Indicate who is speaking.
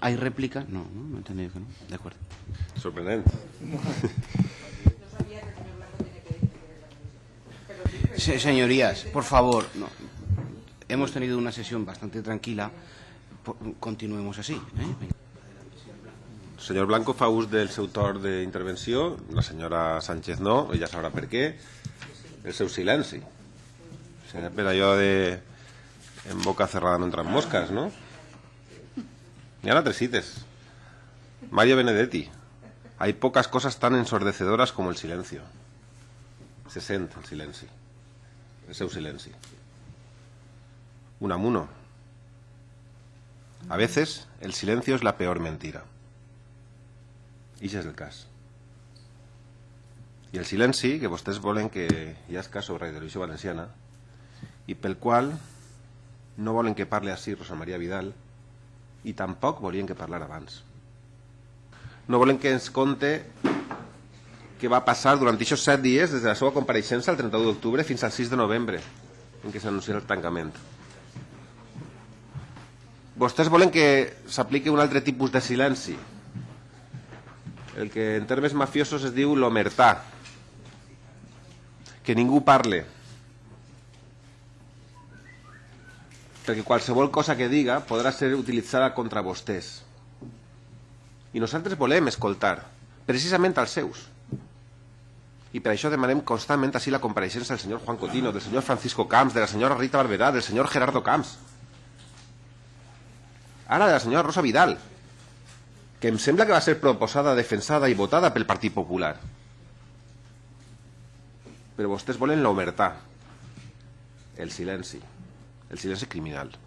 Speaker 1: ¿Hay réplica? No, no, no he entendido que no. De acuerdo.
Speaker 2: Sorprendente.
Speaker 1: Se- señorías, por favor, no. hemos tenido una sesión bastante tranquila. Continuemos así. ¿eh?
Speaker 2: El senyor Blanco fa ús del seu torn d'intervenció, la senyora Sánchez no, ella sabrà per què, el seu silenci. Serà per allò de en boca cerrada no entran moscas, no? Hi ha altres cites. Mario Benedetti. Hay pocas cosas tan ensordecedoras como el silencio. Se sent el silenci. El seu silenci. Unamuno. A veces el silencio es la peor mentira. I és el cas. I el silenci, que vostès volen que hi ha cas sobre la televisió valenciana, i pel qual no volen que parli així Rosa Maria Vidal, i tampoc volien que parlara abans. No volen que ens conte què va passar durant aquests set dies des de la seva compareixença el 31 d'octubre fins al 6 de novembre, en què s'anuncia el tancament. Vostès volen que s'apliqui un altre tipus de silenci, el que en termes mafiosos es diu l'omertà, que ningú parle, perquè qualsevol cosa que diga podrà ser utilitzada contra vostès. I nosaltres volem escoltar, precisament als seus. I per això demanem constantment així la compareixença del senyor Juan Cotino, del senyor Francisco Camps, de la senyora Rita Barberà, del senyor Gerardo Camps. Ara de la senyora Rosa Vidal, que em sembla que va ser proposada, defensada i votada pel Partit Popular. Però vostès volen l'omertà, el silenci, el silenci criminal.